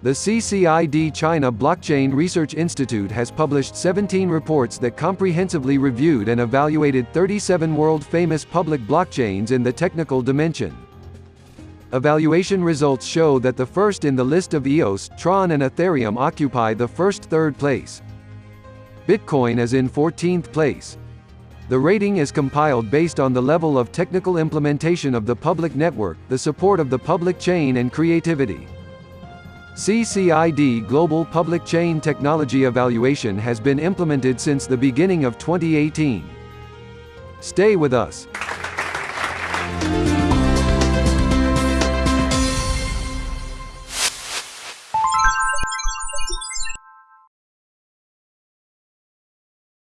The CCID China Blockchain Research Institute has published 17 reports that comprehensively reviewed and evaluated 37 world-famous public blockchains in the technical dimension. Evaluation results show that the first in the list of EOS, Tron and Ethereum occupy the first third place. Bitcoin is in 14th place. The rating is compiled based on the level of technical implementation of the public network, the support of the public chain and creativity. CCID Global Public Chain Technology Evaluation has been implemented since the beginning of 2018. Stay with us.